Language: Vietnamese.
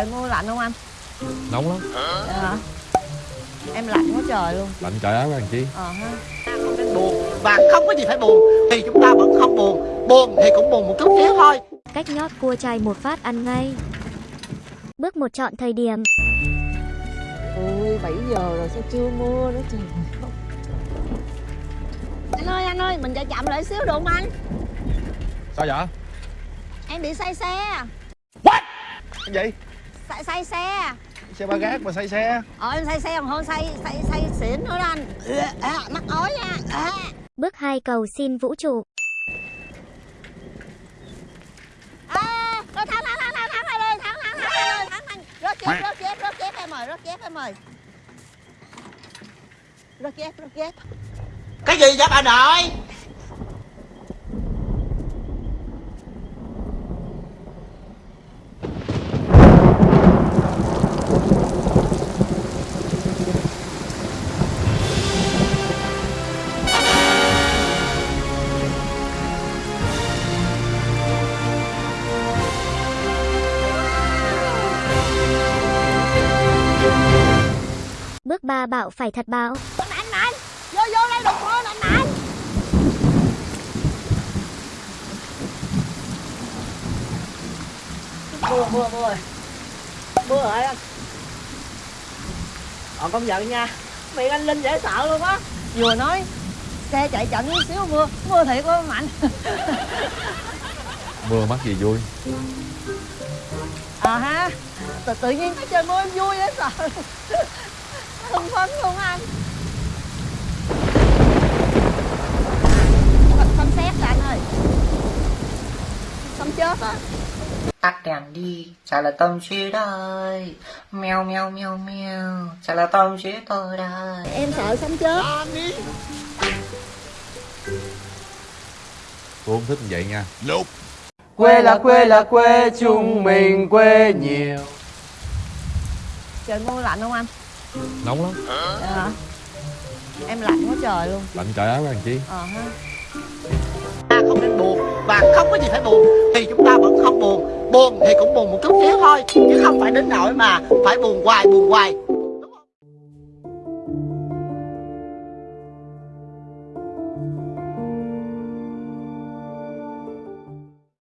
Trời mưa lạnh không anh? Nóng lắm Dạ? Em lạnh quá trời luôn Lạnh trời áo làm chi Ờ ha không nên buồn và không có gì phải buồn thì chúng ta vẫn không buồn buồn thì cũng buồn một chút xíu thôi Cách nhót cua chay một phát ăn ngay. Bước một chọn thời điểm. Ôi 7 giờ rồi sao chưa mưa nữa trời Anh ơi anh ơi mình chạy chậm lại xíu được không anh? Sao vậy Em bị say xe Cái gì? Say, say xe. Xe ba gác mà say xe. Ờ em say xe còn hơn say say say xỉn nữa đó anh. À, Mắc ói nha. À. Bước 2 cầu xin vũ trụ. À, rồi thắng thắng thắng thắng thắng đi thắng thắng thắng đi thắng thắng rớt chép rớt chép rớt chép em ơi rớt chép em ơi. Rớt chép rớt chép. Cái gì vậy bà nội Bước 3 bạo phải thật bạo. mạnh mạnh vô vô đây đục mưa mạnh mạnh mưa mưa mưa rồi mưa rồi anh ờ công nhận nha. Miệng anh linh dễ sợ luôn á. Vừa nói xe chạy chậm chút xíu mưa mưa thiệt quá mạnh. Mưa mắc gì vui? Ờ ha tự, tự nhiên cái trời mưa em vui dễ sợ hưng phấn luôn á anh. Xăm xét rồi anh ơi. Xăm chết á. Tắt đèn đi. Chả là tâm trí đây. Meo meo meo meo. Chả là tâm trí tôi đây. Em sợ sống chết. Tôi không thích như vậy nha. Quê là quê là quê chúng mình quê nhiều. Trời mưa lạnh không anh nóng lắm. À, em lạnh quá trời luôn. Lạnh trời áo anh chị. Ờ ha. Ta không nên buồn và không có gì phải buồn thì chúng ta vẫn không buồn. Buồn thì cũng buồn một chút xíu thôi chứ không phải đến nỗi mà phải buồn hoài buồn hoài. Đúng không?